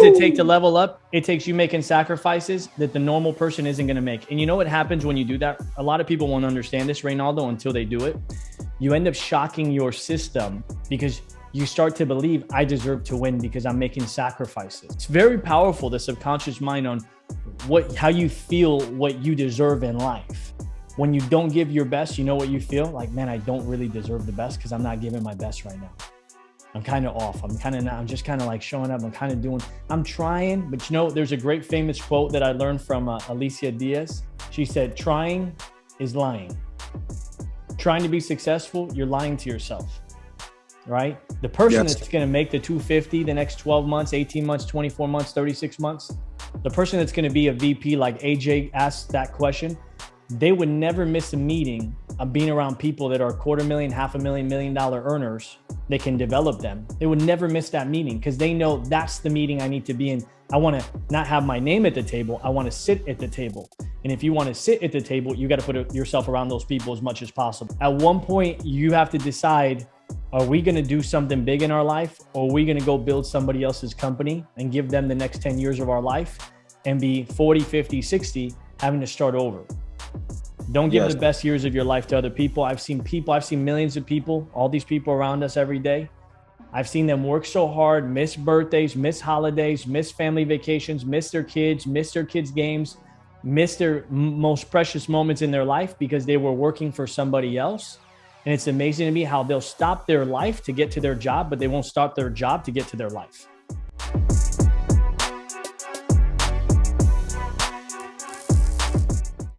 does it take to level up? It takes you making sacrifices that the normal person isn't going to make. And you know what happens when you do that? A lot of people won't understand this, Reynaldo, until they do it. You end up shocking your system because you start to believe I deserve to win because I'm making sacrifices. It's very powerful, the subconscious mind on what how you feel what you deserve in life. When you don't give your best, you know what you feel? Like, man, I don't really deserve the best because I'm not giving my best right now. I'm kind of off. I'm kind of not, I'm just kind of like showing up. I'm kind of doing, I'm trying, but you know, there's a great famous quote that I learned from uh, Alicia Diaz. She said, trying is lying. Trying to be successful, you're lying to yourself, right? The person yes. that's going to make the 250 the next 12 months, 18 months, 24 months, 36 months, the person that's going to be a VP, like AJ asked that question, they would never miss a meeting of being around people that are quarter million, half a million, million dollar earners they can develop them. They would never miss that meeting because they know that's the meeting I need to be in. I want to not have my name at the table. I want to sit at the table. And if you want to sit at the table, you got to put yourself around those people as much as possible. At one point, you have to decide, are we going to do something big in our life or are we going to go build somebody else's company and give them the next 10 years of our life and be 40, 50, 60, having to start over? Don't give yes. the best years of your life to other people. I've seen people, I've seen millions of people, all these people around us every day. I've seen them work so hard, miss birthdays, miss holidays, miss family vacations, miss their kids, miss their kids' games, miss their most precious moments in their life because they were working for somebody else. And it's amazing to me how they'll stop their life to get to their job, but they won't stop their job to get to their life.